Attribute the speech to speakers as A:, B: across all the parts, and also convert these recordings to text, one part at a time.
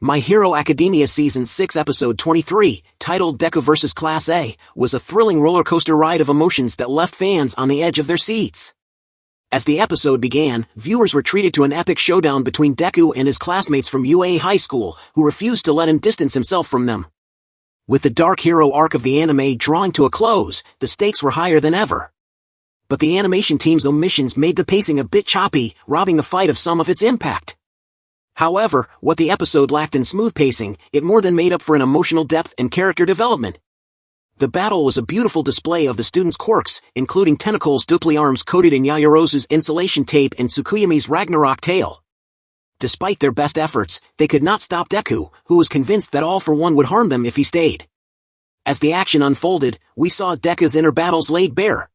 A: My Hero Academia Season 6 Episode 23, titled Deku vs. Class A, was a thrilling roller coaster ride of emotions that left fans on the edge of their seats. As the episode began, viewers were treated to an epic showdown between Deku and his classmates from UA High School, who refused to let him distance himself from them. With the Dark Hero arc of the anime drawing to a close, the stakes were higher than ever. But the animation team's omissions made the pacing a bit choppy, robbing the fight of some of its impact. However, what the episode lacked in smooth pacing, it more than made up for in emotional depth and character development. The battle was a beautiful display of the students' quirks, including Tentacole's dupli arms coated in Yaoyorozu's insulation tape and Tsukuyomi's Ragnarok tail. Despite their best efforts, they could not stop Deku, who was convinced that all for one would harm them if he stayed. As the action unfolded, we saw Deku's inner battles laid bare.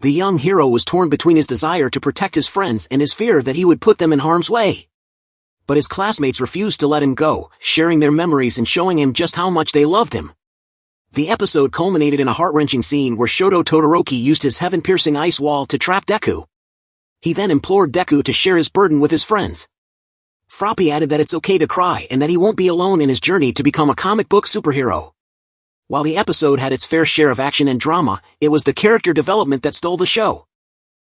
A: The young hero was torn between his desire to protect his friends and his fear that he would put them in harm's way but his classmates refused to let him go, sharing their memories and showing him just how much they loved him. The episode culminated in a heart-wrenching scene where Shoto Todoroki used his heaven-piercing ice wall to trap Deku. He then implored Deku to share his burden with his friends. Froppy added that it's okay to cry and that he won't be alone in his journey to become a comic book superhero. While the episode had its fair share of action and drama, it was the character development that stole the show.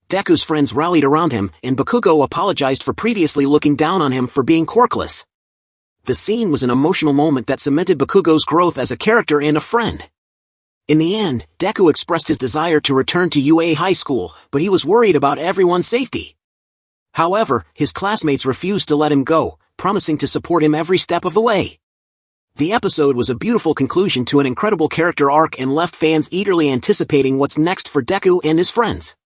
A: Deku's friends rallied around him, and Bakugo apologized for previously looking down on him for being quirkless. The scene was an emotional moment that cemented Bakugo's growth as a character and a friend. In the end, Deku expressed his desire to return to UA High School, but he was worried about everyone's safety. However, his classmates refused to let him go, promising to support him every step of the way. The episode was a beautiful conclusion to an incredible character arc and left fans eagerly anticipating what's next for Deku and his friends.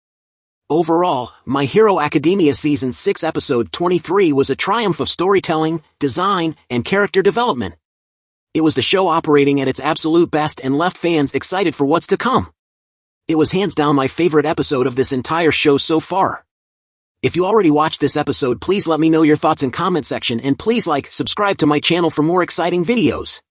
A: Overall, My Hero Academia Season 6 Episode 23 was a triumph of storytelling, design, and character development. It was the show operating at its absolute best and left fans excited for what's to come. It was hands down my favorite episode of this entire show so far. If you already watched this episode please let me know your thoughts in comment section and please like, subscribe to my channel for more exciting videos.